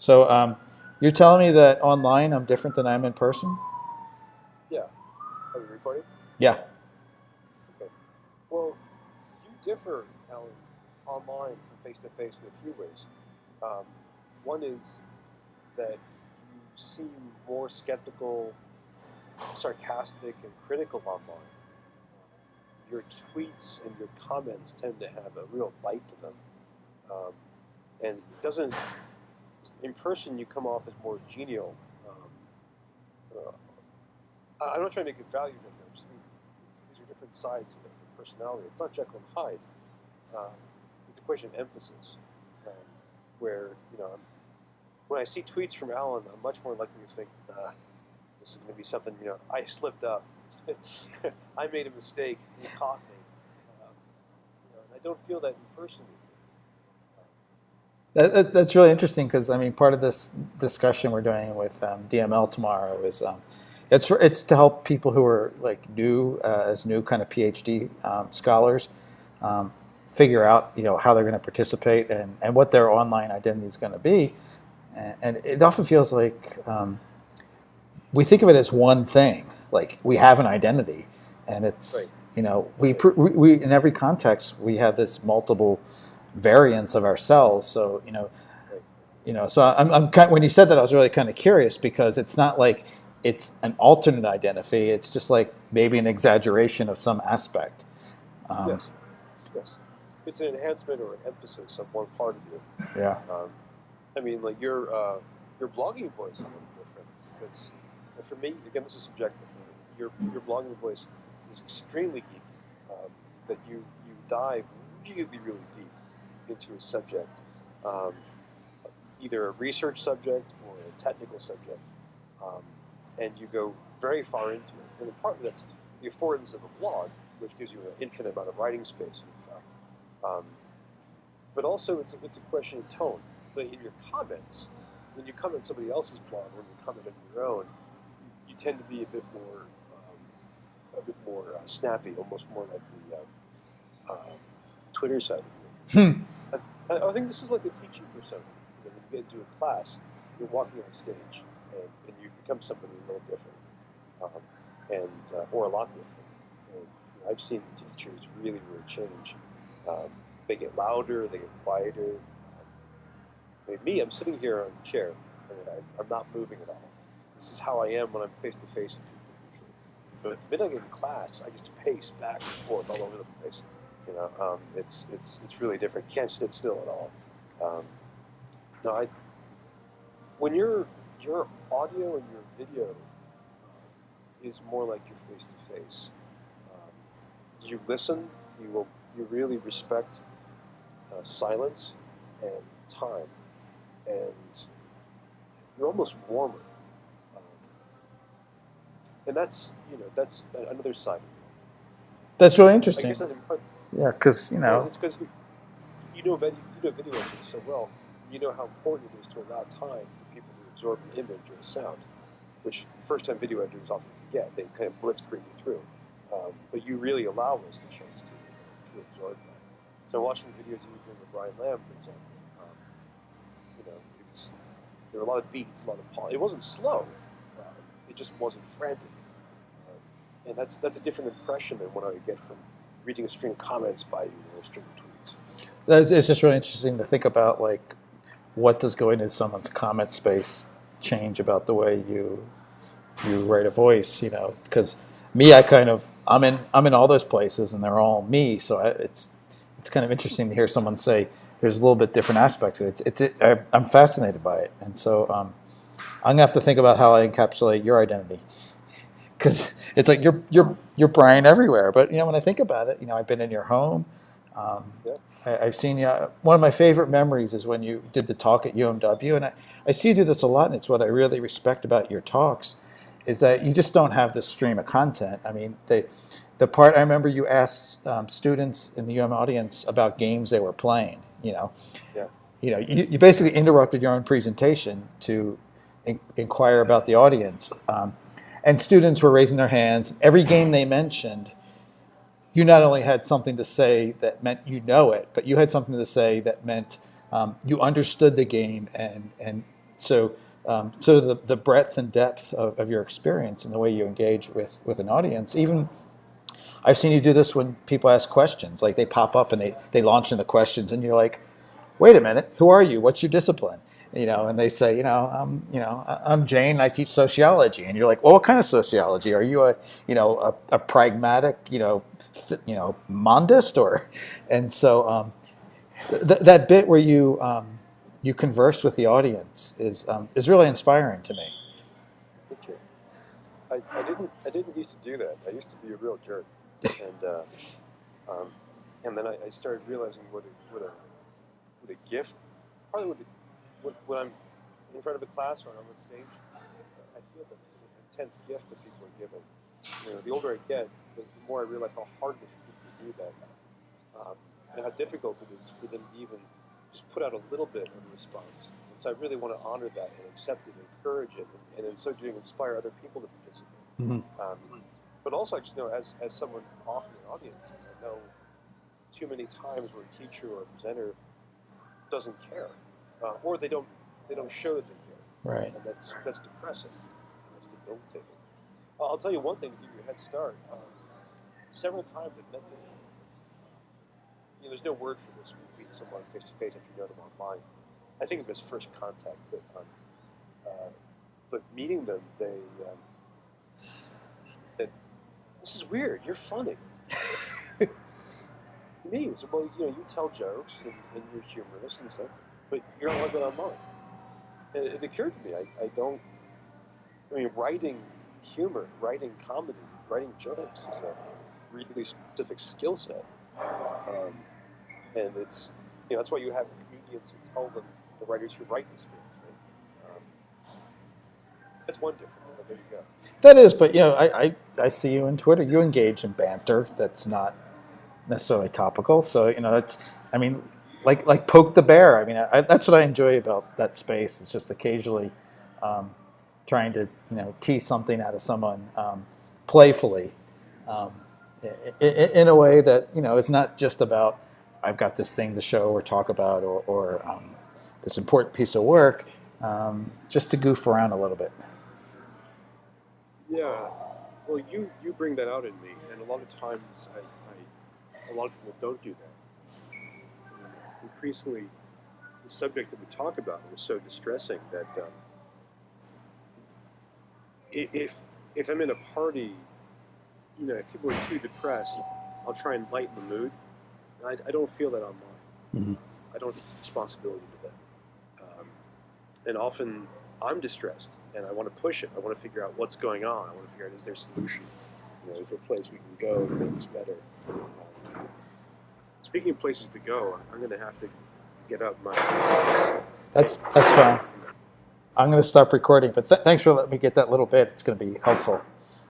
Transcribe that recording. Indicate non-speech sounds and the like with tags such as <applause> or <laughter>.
So um, you're telling me that online I'm different than I'm in person? Yeah. Are we recording? Yeah. Okay. Well, you differ, Alan, online from face to face in a few ways. Um, one is that you seem more skeptical, sarcastic, and critical online. Your tweets and your comments tend to have a real bite to them. Um, and it doesn't, in person, you come off as more genial. Um, uh, I'm not trying to make a value difference. These- These are different sides of the personality. It's not Jekyll and Hyde. Um, it's a question of emphasis. Um, where you know, when I see tweets from Alan, I'm much more likely to think, uh, this is going to be something. You know, I slipped up. <laughs> I made a mistake. He caught me. Um, you know, and I don't feel that in person. That, that, that's really interesting because I mean, part of this discussion we're doing with um, DML tomorrow is um, it's for, it's to help people who are like new uh, as new kind of PhD um, scholars um, figure out you know how they're going to participate and, and what their online identity is going to be, and, and it often feels like um, we think of it as one thing, like we have an identity, and it's Right. you know we, we we in every context we have this multiple variants of ourselves. So you know, you know. So I'm, I'm kind, when you said that, I was really kind of curious because it's not like it's an alternate identity. It's just like maybe an exaggeration of some aspect. Um, yes. Yes. It's an enhancement or an emphasis of one part of you. Yeah. Um, I mean, like your uh, your blogging voice is a little different because for me, again, this is subjective. Your your blogging voice is extremely geeky. Um, that you you dive really really deep into a subject, um, either a research subject or a technical subject, um, and you go very far into it. And partly that's the affordance of a blog, which gives you an infinite amount of writing space. In fact. Um, but also it's a, it's a question of tone. But in your comments, when you comment somebody else's blog, when you comment on your own, you, tend to be a bit more, um, a bit more uh, snappy, almost more like the uh, uh, Twitter side of. Hmm. I, I think this is like a teaching persona. You know, when you get into a class, you're walking on stage, and, and you become somebody a little different, um, and uh, or a lot different. And, you know, I've seen teachers really, really change. Um, they get louder, they get quieter. I mean, me, I'm sitting here on a chair, and I, I'm not moving at all. This is how I am when I'm face to face with people. But the minute I get in class, I get to pace back and forth all over the place. You know, um, it's it's it's really different. Can't sit still at all. Um, no, I. When your your audio and your video is more like your face to face. You listen. You will. You really respect uh, silence and time, and you're almost warmer. Um, and that's you know that's another side. of That's really interesting. guess that in part, Yeah, because you know, it's because you know video, you know video so well. You know how important it is to allow time for people to absorb an image or a sound, which first-time video editors often forget. They kind of blitzkrieg you through, um, but you really allow us the chance to, to absorb that. So watching videos you doing with Brian Lamb, for example, um, you know, it was, there were a lot of beats, a lot of pause. It wasn't slow. Uh, it just wasn't frantic. Um, and that's that's a different impression than what I would get from reading a string of comments by you or a string of tweets. that's, it's just really interesting to think about like what does going into someone's comment space change about the way you you write a voice. You know, because me, I kind of I'm in I'm in all those places, and they're all me. So I, it's it's kind of interesting to hear someone say there's a little bit different aspect to it. It's, it's I, I'm fascinated by it, and so um, I'm gonna have to think about how I encapsulate your identity <laughs> because it's like you're you're you're Brian everywhere. But you know, when I think about it, you know, I've been in your home. Um, Yeah. I, I've seen you. One of my favorite memories is when you did the talk at UMW, and I, I see you do this a lot, and it's what I really respect about your talks, is that you just don't have this stream of content. I mean, they, the part I remember you asked um, students in the UM audience about games they were playing. You know, Yeah. you know, you, you basically interrupted your own presentation to in, inquire about the audience, um, and students were raising their hands. Every game they mentioned, you not only had something to say that meant you know it, but you had something to say that meant um, you understood the game and and so um, so the, the breadth and depth of, of your experience and the way you engage with, with an audience, even I've seen you do this when people ask questions, like they pop up and they, they launch into questions and you're like, wait a minute, who are you? What's your discipline? You know, and they say, you know, I'm, you know, I'm Jane. I teach sociology, and you're like, well, what kind of sociology? Are you a, you know, a, a pragmatic, you know, you know, mondist, or, <laughs> and so um, th- that bit where you um, you converse with the audience is um, is really inspiring to me. Thank you. I, I didn't I didn't used to do that. I used to be a real jerk, and uh, um, and then I, I started realizing what a, what a what a gift. Probably what, a, when I'm in front of a class or I'm on stage, I feel that it's an intense gift that people are given. You know, the older I get, the, more I realize how hard it is for people to do that, um, and how difficult it is for them to even just put out a little bit of a response. And so I really want to honor that and accept it, and encourage it, and, and in so doing, inspire other people to participate. Mhm. Um, but also, I just know as, as someone often in audiences, I know too many times where a teacher or a presenter doesn't care, uh, or they don't they don't show that they care, Right. and that's that's depressing. That's debilitating. Uh, I'll tell you one thing to give you a head start. Um, several times I've met them. You know, there's no word for this when you meet someone face to face after you know them online. I think of it as first contact, but um, uh, but meeting them, they um, that this is weird. You're funny. <laughs> Me, well, you know, you tell jokes and, and you're humorous and stuff, but you're not like on online. And it occurred to me, I, I don't. I mean, writing humor, writing comedy, writing jokes is a really specific skill set, um, and it's you know that's why you have comedians who tell them the writers who write the scripts. Right? Um, that's one difference. There you go. That is, but you know, I, I, I see you on Twitter. You engage in banter that's not necessarily topical. So you know, it's I mean, like like poke the bear. I mean, I, that's what I enjoy about that space. It's just occasionally um, trying to you know tease something out of someone um, playfully, um, in, a way that you know is not just about I've got this thing to show or talk about or, or um, this important piece of work. Um, just to goof around a little bit. Yeah. Well, you you bring that out in me, and a lot of times I, I a lot of people don't do that. Increasingly, the subjects that we talk about are so distressing that um, if if I'm in a party, you know, if people are too depressed, I'll try and lighten the mood. I, I don't feel that online. Mhm. I don't take responsibility for that. Um, and often I'm distressed and I want to push it. I want to figure out what's going on. I want to figure out is there a solution? You know, is there a place we can go to make this better? Um, speaking of places to go, I'm going to have to get up my. That's that's fine. I'm going to stop recording, but th- thanks for letting me get that little bit. It's going to be helpful.